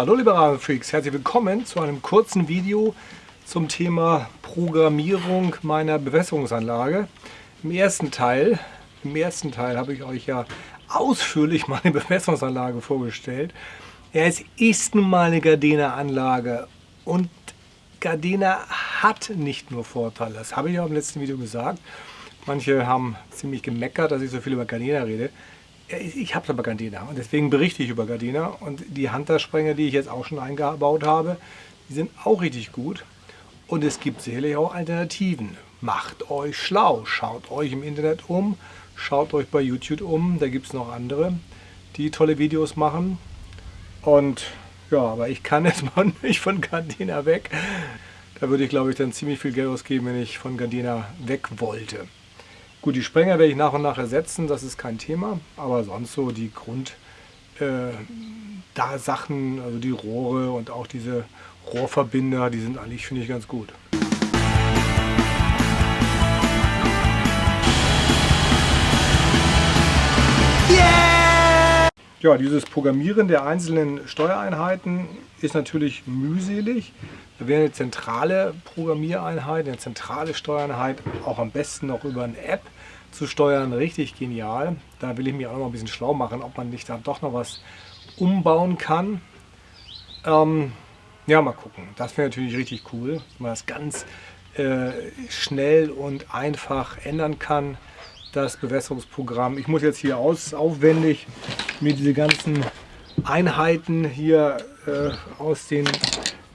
Hallo liebe Rasenfreaks, herzlich willkommen zu einem kurzen Video zum Thema Programmierung meiner Bewässerungsanlage. Im ersten Teil, im ersten Teil habe ich euch ja ausführlich meine Bewässerungsanlage vorgestellt. Es ist nun mal eine Gardena-Anlage und Gardena hat nicht nur Vorteile. Das habe ich ja im letzten Video gesagt. Manche haben ziemlich gemeckert, dass ich so viel über Gardena rede ich habe aber Gardena. Und deswegen berichte ich über Gardena. Und die Hunter-Sprenger, die ich jetzt auch schon eingebaut habe, die sind auch richtig gut. Und es gibt sicherlich auch Alternativen. Macht euch schlau, schaut euch im Internet um, schaut euch bei YouTube um, da gibt es noch andere, die tolle Videos machen. Und ja, aber ich kann jetzt mal nicht von Gardena weg. Da würde ich glaube ich dann ziemlich viel Geld ausgeben, wenn ich von Gardena weg wollte. Gut, die Sprenger werde ich nach und nach ersetzen, das ist kein Thema, aber sonst so die Grund äh, da Sachen, also die Rohre und auch diese Rohrverbinder, die sind eigentlich, finde ich, ganz gut. Ja, dieses Programmieren der einzelnen Steuereinheiten ist natürlich mühselig. Da wäre eine zentrale Programmiereinheit, eine zentrale Steuereinheit, auch am besten noch über eine App zu steuern, richtig genial. Da will ich mich auch noch mal ein bisschen schlau machen, ob man nicht da doch noch was umbauen kann. Ähm, ja, mal gucken. Das wäre natürlich richtig cool, dass man das ganz äh, schnell und einfach ändern kann, das Bewässerungsprogramm. Ich muss jetzt hier aus, aufwendig mir diese ganzen Einheiten hier äh, aus den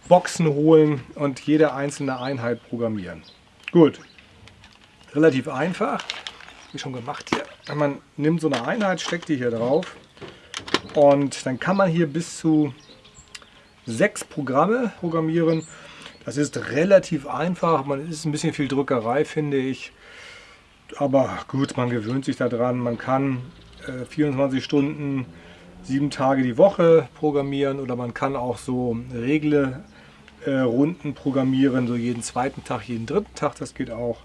Boxen holen und jede einzelne Einheit programmieren. Gut, relativ einfach, wie schon gemacht hier. Man nimmt so eine Einheit, steckt die hier drauf und dann kann man hier bis zu sechs Programme programmieren. Das ist relativ einfach, man ist ein bisschen viel Drückerei, finde ich. Aber gut, man gewöhnt sich daran. Man kann äh, 24 Stunden, sieben Tage die Woche programmieren oder man kann auch so Regle äh, Runden programmieren, so jeden zweiten Tag, jeden dritten Tag, das geht auch.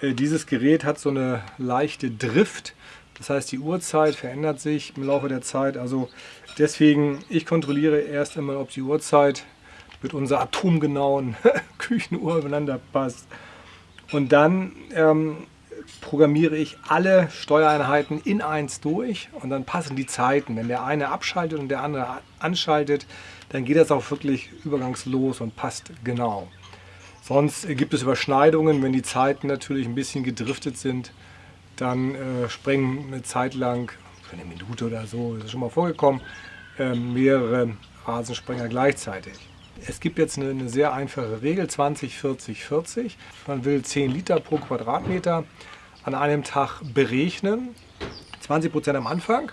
Äh, dieses Gerät hat so eine leichte Drift, das heißt die Uhrzeit verändert sich im Laufe der Zeit. Also deswegen, ich kontrolliere erst einmal, ob die Uhrzeit mit unserer atomgenauen Küchenuhr übereinander passt. Und dann ähm, programmiere ich alle Steuereinheiten in eins durch und dann passen die Zeiten. Wenn der eine abschaltet und der andere anschaltet, dann geht das auch wirklich übergangslos und passt genau. Sonst gibt es Überschneidungen, wenn die Zeiten natürlich ein bisschen gedriftet sind, dann äh, sprengen eine Zeit lang, für eine Minute oder so, das ist schon mal vorgekommen, äh, mehrere Rasensprenger gleichzeitig. Es gibt jetzt eine, eine, sehr einfache Regel, 20, 40, 40. Man will 10 Liter pro Quadratmeter an einem Tag berechnen, 20 Prozent am Anfang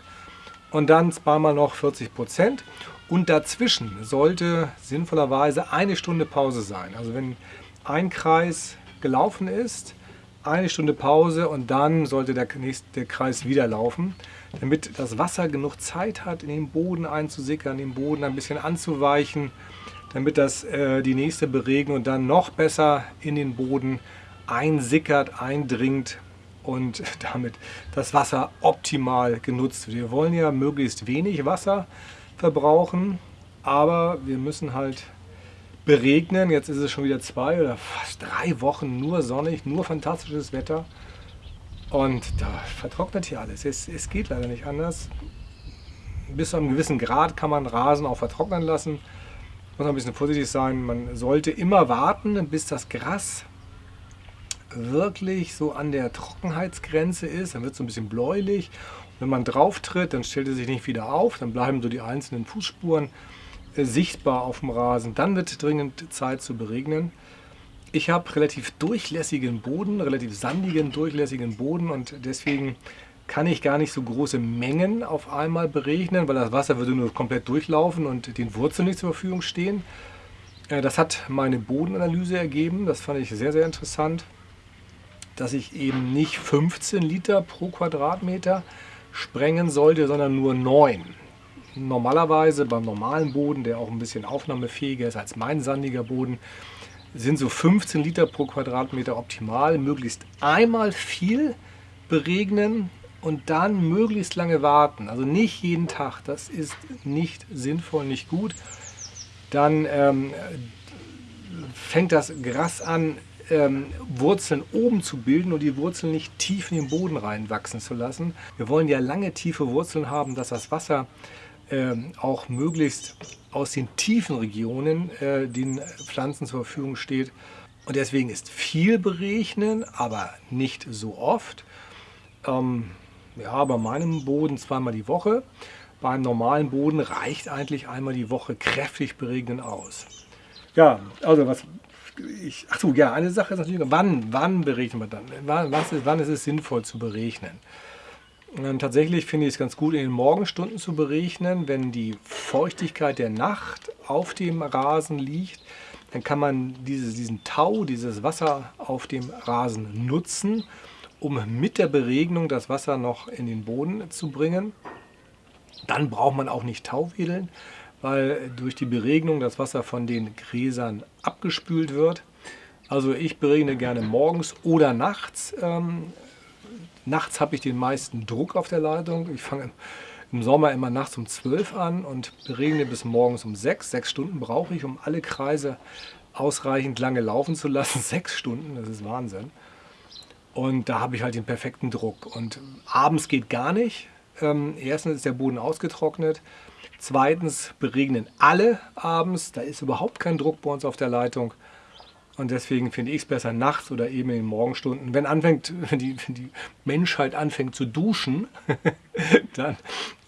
und dann zweimal noch 40 Prozent. Und dazwischen sollte sinnvollerweise eine Stunde Pause sein. Also wenn ein Kreis gelaufen ist, eine Stunde Pause und dann sollte der nächste Kreis wieder laufen, damit das Wasser genug Zeit hat, in den Boden einzusickern, den Boden ein bisschen anzuweichen, damit das äh, die nächste Beregnung dann noch besser in den Boden einsickert, eindringt und damit das Wasser optimal genutzt wird. Wir wollen ja möglichst wenig Wasser verbrauchen, aber wir müssen halt beregnen. Jetzt ist es schon wieder zwei oder fast drei Wochen nur sonnig, nur fantastisches Wetter. Und da vertrocknet hier alles. Es, es geht leider nicht anders. Bis zu einem gewissen Grad kann man Rasen auch vertrocknen lassen. Muss ein bisschen vorsichtig sein. Man sollte immer warten, bis das Gras wirklich so an der Trockenheitsgrenze ist. Dann wird es so ein bisschen bläulich. Und wenn man drauf tritt, dann stellt es sich nicht wieder auf. Dann bleiben so die einzelnen Fußspuren äh, sichtbar auf dem Rasen. Dann wird dringend Zeit zu beregnen. Ich habe relativ durchlässigen Boden, relativ sandigen, durchlässigen Boden und deswegen kann ich gar nicht so große Mengen auf einmal beregnen, weil das Wasser würde nur komplett durchlaufen und den Wurzeln nicht zur Verfügung stehen. Äh, das hat meine Bodenanalyse ergeben, das fand ich sehr, sehr interessant dass ich eben nicht 15 Liter pro Quadratmeter sprengen sollte, sondern nur 9. Normalerweise beim normalen Boden, der auch ein bisschen aufnahmefähiger ist als mein sandiger Boden, sind so 15 Liter pro Quadratmeter optimal. Möglichst einmal viel beregnen und dann möglichst lange warten. Also nicht jeden Tag, das ist nicht sinnvoll, nicht gut. dann ähm, fängt das Gras an, ähm, Wurzeln oben zu bilden und die Wurzeln nicht tief in den Boden reinwachsen zu lassen. Wir wollen ja lange tiefe Wurzeln haben, dass das Wasser ähm, auch möglichst aus den tiefen Regionen äh, den Pflanzen zur Verfügung steht. Und deswegen ist viel berechnen, aber nicht so oft. Ähm, ja, bei meinem Boden zweimal die Woche. Beim normalen Boden reicht eigentlich einmal die Woche kräftig beregnen aus. Ja, also was ich, ach so, ja, eine Sache ist natürlich, wann, wann berechnet man dann? Wann, was ist, wann ist es sinnvoll zu berechnen? Und tatsächlich finde ich es ganz gut, in den Morgenstunden zu berechnen, wenn die Feuchtigkeit der Nacht auf dem Rasen liegt. Dann kann man diese, diesen Tau, dieses Wasser auf dem Rasen nutzen, um mit der Beregnung das Wasser noch in den Boden zu bringen. Dann braucht man auch nicht Tauwedeln, weil durch die Beregnung das Wasser von den Gräsern abgespült wird. Also ich beregne gerne morgens oder nachts. Ähm, nachts habe ich den meisten Druck auf der Leitung. Ich fange im Sommer immer nachts um 12 an und beregne bis morgens um 6. Sechs Stunden brauche ich, um alle Kreise ausreichend lange laufen zu lassen. Sechs Stunden, das ist Wahnsinn. Und da habe ich halt den perfekten Druck. Und abends geht gar nicht. Ähm, erstens ist der Boden ausgetrocknet. Zweitens beregnen alle abends, da ist überhaupt kein Druck bei uns auf der Leitung. Und deswegen finde ich es besser nachts oder eben in den Morgenstunden. Wenn, anfängt, wenn, die, wenn die Menschheit anfängt zu duschen, dann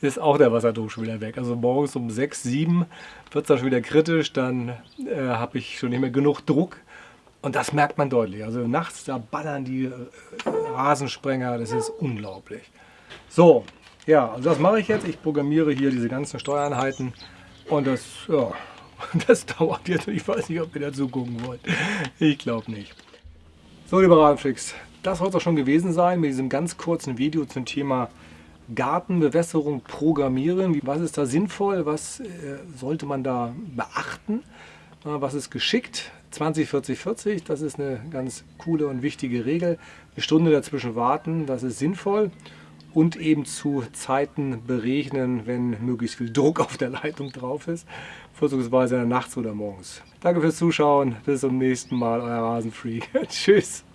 ist auch der Wasserdusch wieder weg. Also morgens um 6, 7 wird es dann schon wieder kritisch, dann äh, habe ich schon nicht mehr genug Druck. Und das merkt man deutlich. Also nachts, da ballern die äh, Rasensprenger, das ist unglaublich. So, ja, also das mache ich jetzt. Ich programmiere hier diese ganzen Steuereinheiten und das, ja, das dauert jetzt. Ich weiß nicht, ob ihr dazu gucken wollt. Ich glaube nicht. So, liebe Radenflix, das soll es auch schon gewesen sein mit diesem ganz kurzen Video zum Thema Gartenbewässerung programmieren. Was ist da sinnvoll? Was äh, sollte man da beachten? Was ist geschickt? 20, 40, 40, das ist eine ganz coole und wichtige Regel. Eine Stunde dazwischen warten, das ist sinnvoll und eben zu Zeiten berechnen, wenn möglichst viel Druck auf der Leitung drauf ist, vorzugsweise nachts oder morgens. Danke fürs Zuschauen, bis zum nächsten Mal, euer Rasenfreak. Tschüss.